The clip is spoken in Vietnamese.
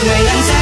cuộc ngày. anh sẽ